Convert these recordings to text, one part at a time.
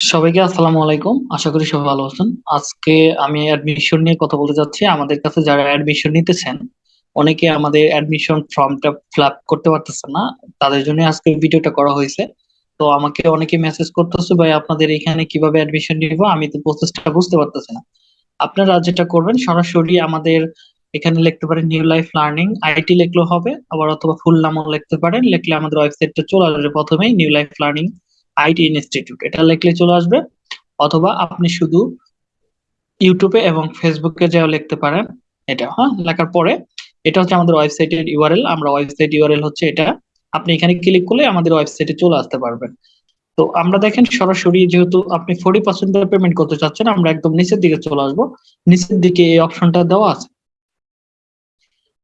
সবাইকে আসসালামু আলাইকুম। আশা করি সবাই ভালো আছেন। আজকে আমি অ্যাডমিশন নিয়ে কথা বলতে যাচ্ছি। আমাদের কাছে যারা অ্যাডমিশন নিতেছেন, অনেকে আমাদের অ্যাডমিশন ফর্মটা ফিল করতে পারতেছে না। তাদের জন্য আজকে ভিডিওটা করা হয়েছে। তো আমাকে অনেকে মেসেজ করতেছে, ভাই, আপনাদের এখানে কীভাবে অ্যাডমিশন নিব? আমি তো প্রসেসটা বুঝতে পারতেছি না। আপনারা যেটা করবেন, সরাসরি আমাদের এখানে লিখতে পারেন নিউ লাইফ লার্নিং আইটি লিখলেও হবে, আবার অথবা ফুল নামও লিখতে পারেন। লিখলে আমাদের ওয়েবসাইটটা চলে আসবে প্রথমেই new life learning IT institute এটা লিখলে চলে আসবে। অথবা আপনি শুধু ইউটিউবে এবং ফেসবুকে যাও লিখতে পারেন এটা হ্যাঁ? লেখার পরে এটা হচ্ছে আমাদের ওয়েবসাইটের ইউআরএল আমরা ওয়েবসাইট ইউআরএল হচ্ছে এটা। আপনি এখানে ক্লিক করলে আমাদের ওয়েবসাইটে চলে আসতে পারবেন। তো আমরা দেখেন সরাসরি যেহেতু আপনি ফোর্টি পার্সেন্ট পেমেন্ট করতে চাচ্ছেন, আমরা একদম নিচের দিকে চলে আসব। নিচের দিকে এই অপশনটা দেওয়া আছে।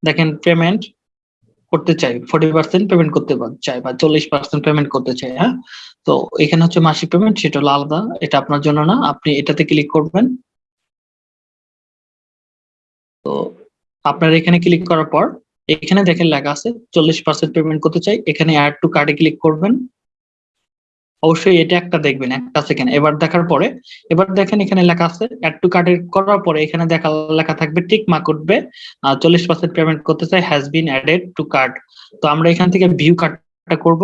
দেখেন পেমেন্ট করতে চাই ফোর্টি পার্সেন্ট পেমেন্ট করতে চাই বা চল্লিশ পার্সেন্ট পেমেন্ট করতে চাই হ্যাঁ? তো এখানে হচ্ছে মাসিক পেমেন্ট সেটা আলাদা, এটা আপনার জন্য না, আপনি এটাতে ক্লিক করবেন। তো আপনার এখানে ক্লিক করার পর, এখানে দেখেন লেখা আছে, চল্লিশ পার্সেন্ট পেমেন্ট করতে চাই, এখানে অ্যাড টু কার্ডে ক্লিক করবেন। অবশ্যই এটা একটা দেখবেন, একটা সেকেন্ড এবার দেখার পরে, এবার দেখেন এখানে লেখা আছে অ্যাড টু কার্ডের করার পরে এখানে দেখা, লেখা থাকবে টিক মার্ক উঠবে চল্লিশ পার্সেন্ট পেমেন্ট করতে চাই has been added to card তো আমরা এখান থেকে ভিউ কার্ডটা করব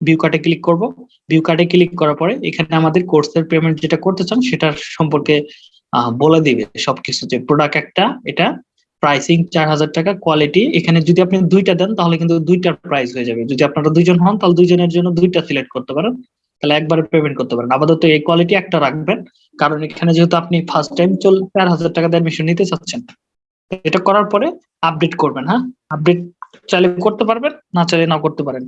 ভিউ কার্ডে ক্লিক করব। ভিউ কার্ডে ক্লিক করার পরে এখানে আমাদের কোর্সের পেমেন্ট যেটা করতে চান সেটার সম্পর্কে বলে দিবে সবকিছু যে প্রোডাক্ট একটা, এটা প্রাইসিং চার হাজার টাকা কোয়ালিটি এখানে যদি আপনি দুইটা দেন, তাহলে কিন্তু দুইটার প্রাইস হয়ে যাবে। যদি আপনারা দুইজন হন, তাহলে দুইজনের জন্য দুইটা সিলেক্ট করতে পারেন। তাহলে একবারে পেমেন্ট করতে পারেন। আপাতত এই কোয়ালিটি একটা রাখবেন। কারণ এখানে যেহেতু আপনি ফার্স্ট টাইম চল চার হাজার টাকা দিয়ে অ্যাডমিশন নিতে চাচ্ছেন, এটা করার পরে আপডেট করবেন হ্যাঁ? আপডেট চাইলে করতে পারবেন, না চাইলে না করতে পারেন।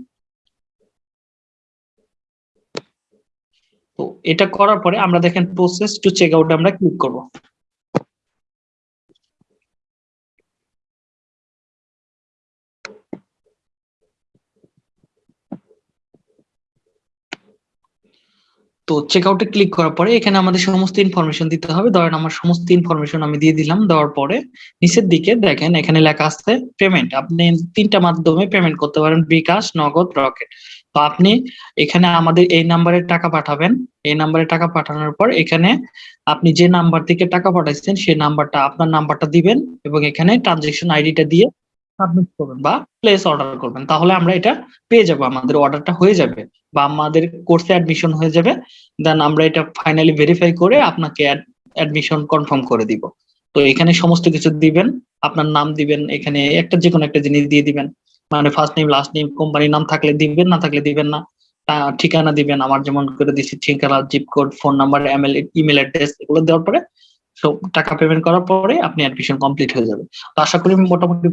তো এটা করার পরে আমরা দেখেন প্রসেস টু চেক আউট আমরা ক্লিক করব। তো চেক আউটে ক্লিক করার পরে এখানে আমাদের সমস্ত ইনফরমেশন দিতে হবে। ধরেন আমার সমস্ত ইনফরমেশন আমি দিয়ে দিলাম, দেওয়ার পরে নিচের দিকে দেখেন এখানে লেখা আছে পেমেন্ট আপনি তিনটা মাধ্যমে পেমেন্ট করতে পারেন, বিকাশ, নগদ, রকেট। তো আপনি এখানে আমাদের এই নাম্বারে টাকা পাঠাবেন। এই নাম্বারে টাকা পাঠানোর পর এখানে আপনি যে নাম্বার থেকে টাকা পাঠাইছেন, সেই নাম্বারটা আপনার নাম্বারটা দিবেন এবং এখানে ট্রানজেকশন আইডিটা দিয়ে সাবমিট করবেন বা প্লেস অর্ডার করবেন। তাহলে আমরা এটা পেয়ে যাব, আমাদের অর্ডারটা হয়ে যাবে বা আমাদের কোর্সে অ্যাডমিশন হয়ে যাবে। দেন আমরা এটা ফাইনালি ভেরিফাই করে আপনাকে অ্যাডমিশন কনফার্ম করে দিব। তো এখানে সমস্ত কিছু দিবেন, আপনার নাম দিবেন, এখানে একটা যে কোনো একটা জিনিস দিয়ে দিবেন। মানে ফার্স্ট নেম লাস্ট নেম কোম্পানির নাম থাকলে দিবেন, না থাকলে দিবেন না। ঠিকানা দিবেন, আমার যেমন করে দিচ্ছি ঠিকানা zip code phone number ML email address এগুলো দেওয়ার পরে সব টাকা পেমেন্ট করার পরে আপনি অ্যাডমিশন কমপ্লিট হয়ে যাবে। আশা করি মোটামুটি